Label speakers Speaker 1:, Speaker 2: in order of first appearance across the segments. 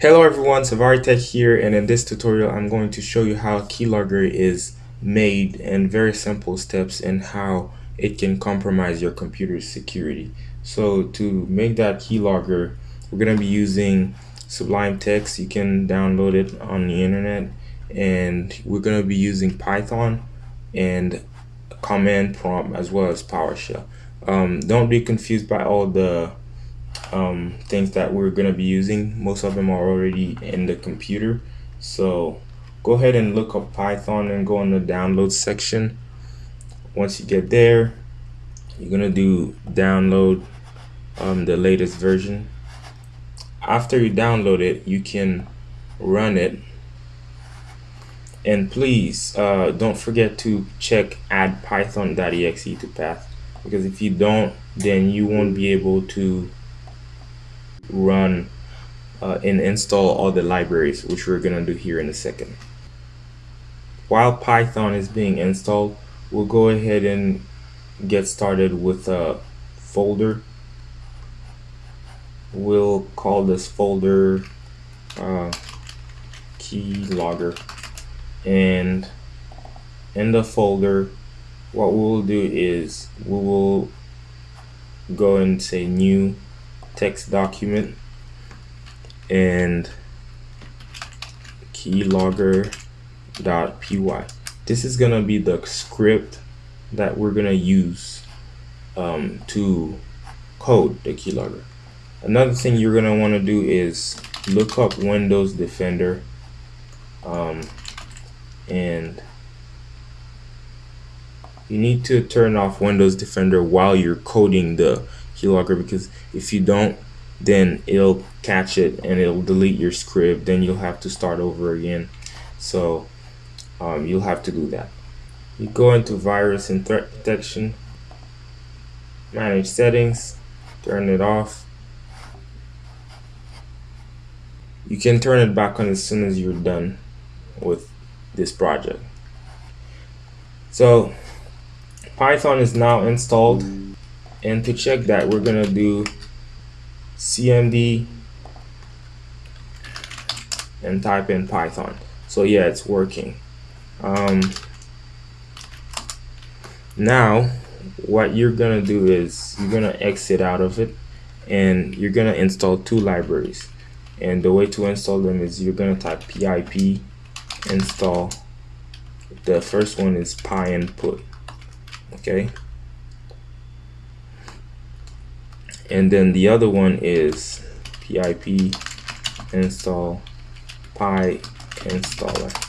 Speaker 1: Hello everyone, Savari Tech here and in this tutorial I'm going to show you how keylogger is made and very simple steps and how it can compromise your computer's security. So to make that keylogger we're going to be using Sublime Text. You can download it on the internet and we're going to be using Python and command prompt as well as PowerShell. Um, don't be confused by all the um, things that we're going to be using. Most of them are already in the computer. So go ahead and look up Python and go in the download section. Once you get there, you're going to do download um, the latest version. After you download it, you can run it. And please uh, don't forget to check add python.exe to path because if you don't, then you won't be able to run uh, and install all the libraries, which we're going to do here in a second. While Python is being installed, we'll go ahead and get started with a folder. We'll call this folder uh, keylogger and in the folder what we'll do is we will go and say new text document and keylogger.py. This is going to be the script that we're going to use um, to code the keylogger. Another thing you're going to want to do is look up Windows Defender um, and you need to turn off Windows Defender while you're coding the keylogger because if you don't then it'll catch it and it'll delete your script. Then you'll have to start over again. So um, you'll have to do that. You go into virus and threat detection manage settings turn it off. You can turn it back on as soon as you're done with this project. So Python is now installed and to check that we're gonna do cmd and type in python. So yeah it's working. Um, now what you're gonna do is you're gonna exit out of it and you're gonna install two libraries. And the way to install them is you're gonna type pip install. The first one is pyinput okay and then the other one is pip install py installer.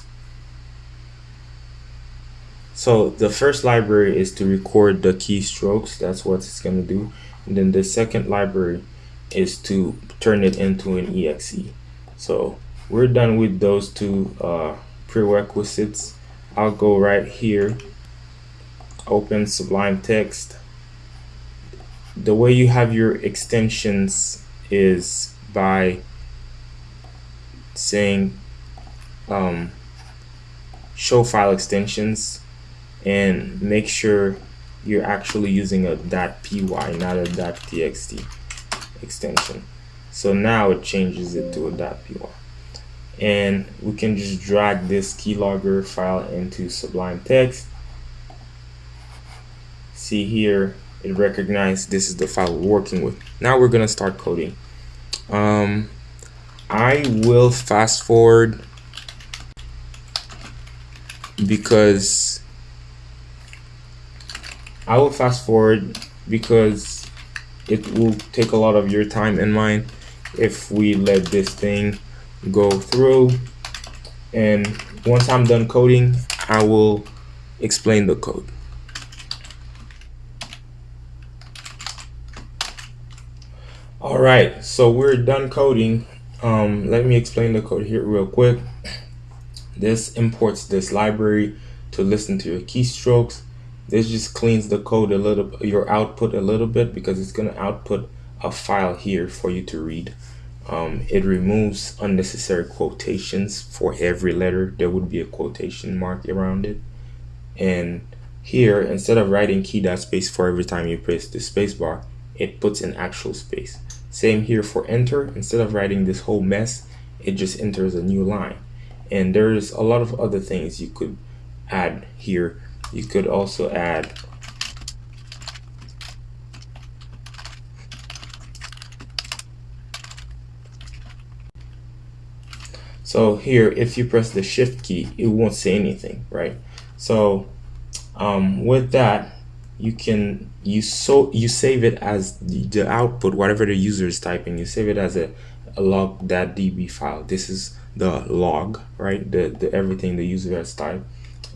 Speaker 1: So the first library is to record the keystrokes. That's what it's going to do. And then the second library is to turn it into an exe so we're done with those two uh, prerequisites. I'll go right here. Open Sublime Text the way you have your extensions is by saying um, show file extensions and make sure you're actually using a .py not a .txt extension. So now it changes it to a .py. And we can just drag this keylogger file into Sublime Text. See here it recognized this is the file we're working with. Now we're gonna start coding. Um, I will fast forward because I will fast forward because it will take a lot of your time and mine if we let this thing go through and once I'm done coding I will explain the code all right so we're done coding. Um, let me explain the code here real quick. This imports this library to listen to your keystrokes. This just cleans the code a little your output a little bit because it's to output a file here for you to read. Um, it removes unnecessary quotations. For every letter there would be a quotation mark around it. And here instead of writing key dot space for every time you press the space bar it puts an actual space same here for enter. Instead of writing this whole mess, it just enters a new line. And there's a lot of other things you could add here. You could also add so here if you press the shift key it won't say anything right? So um, with that you can you so you save it as the, output whatever the user is typing you save it as a, a log.db file. This is the log right? The, the everything the user has typed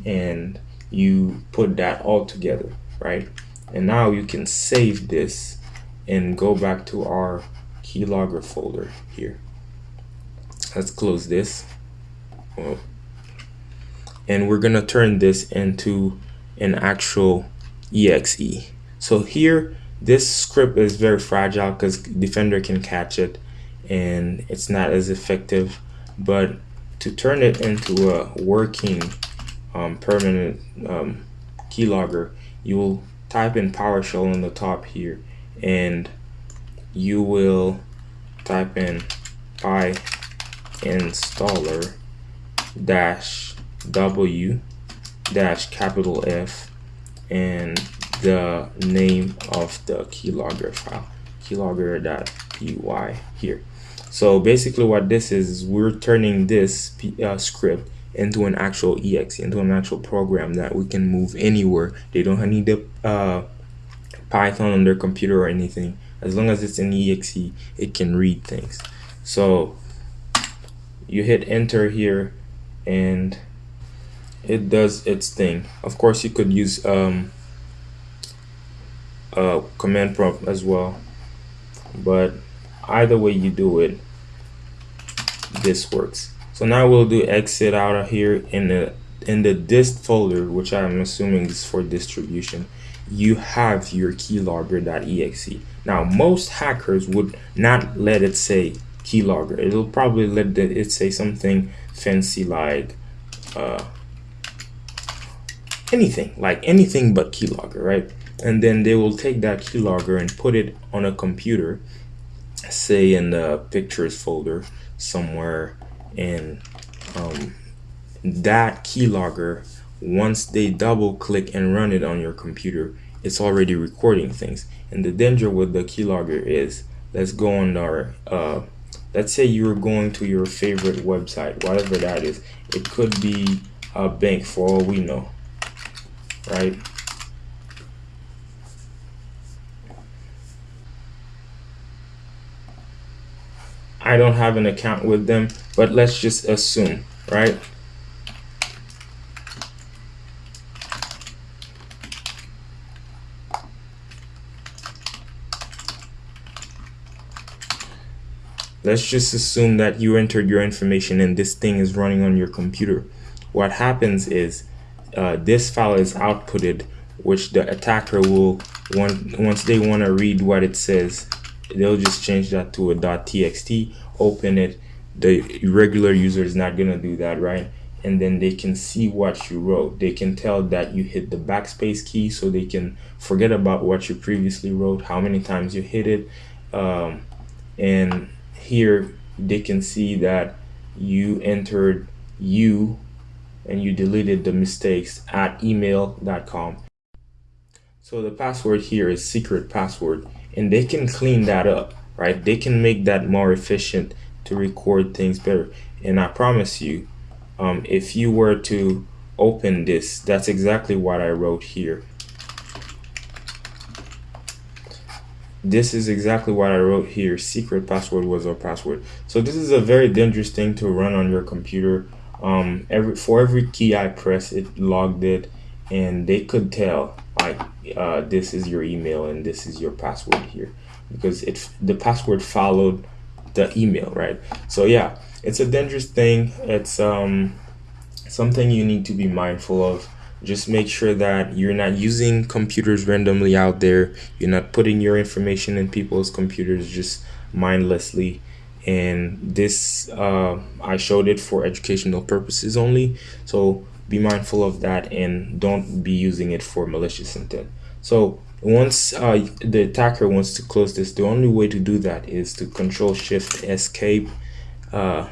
Speaker 1: and you put that all together right? And now you can save this and go back to our keylogger folder here. Let's close this. And we're gonna turn this into an actual exe so here this script is very fragile because defender can catch it and it's not as effective. But to turn it into a working um, permanent um, keylogger you will type in PowerShell on the top here and you will type in py installer dash w dash capital F and the name of the keylogger file. Keylogger.py here. So basically what this is, is we're turning this uh, script into an actual exe into an actual program that we can move anywhere. They don't need the uh, python on their computer or anything. As long as it's an exe it can read things. So you hit enter here and it does its thing. Of course you could use um, a command prompt as well but either way you do it this works. So now we'll do exit out of here in the in the dist folder which i'm assuming is for distribution. You have your keylogger.exe now most hackers would not let it say keylogger. It'll probably let it say something fancy like uh, anything like anything but keylogger right? And then they will take that keylogger and put it on a computer say in the pictures folder somewhere and um, that keylogger once they double click and run it on your computer it's already recording things. And the danger with the keylogger is let's go on our uh, let's say you're going to your favorite website whatever that is. It could be a bank for all we know right I don't have an account with them, but let's just assume, right? Let's just assume that you entered your information and this thing is running on your computer. What happens is uh, this file is outputted, which the attacker will, want, once they want to read what it says, they'll just change that to a .txt open it. The regular user is not going to do that right? And then they can see what you wrote. They can tell that you hit the backspace key so they can forget about what you previously wrote how many times you hit it. Um, and here they can see that you entered you and you deleted the mistakes at email.com so the password here is secret password and they can clean that up right? They can make that more efficient to record things better. And i promise you um, if you were to open this that's exactly what i wrote here. This is exactly what I wrote here. Secret password was our password. So this is a very dangerous thing to run on your computer um, every for every key I press it logged it and they could tell like uh, this is your email and this is your password here. Because it the password followed the email right? So yeah it's a dangerous thing. It's um something you need to be mindful of. Just make sure that you're not using computers randomly out there. You're not putting your information in people's computers just mindlessly and this uh, I showed it for educational purposes only. So be mindful of that and don't be using it for malicious intent. So once uh, the attacker wants to close this the only way to do that is to control shift escape uh,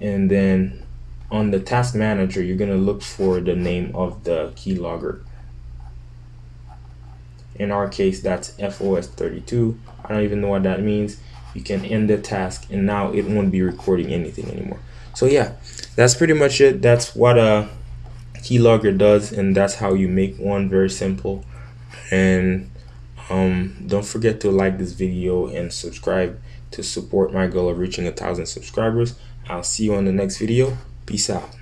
Speaker 1: and then on the task manager you're going to look for the name of the keylogger in our case that's FOS32 I don't even know what that means you can end the task and now it won't be recording anything anymore. So yeah that's pretty much it. That's what a keylogger does and that's how you make one very simple. And um, don't forget to like this video and subscribe to support my goal of reaching a thousand subscribers. I'll see you on the next video. Peace out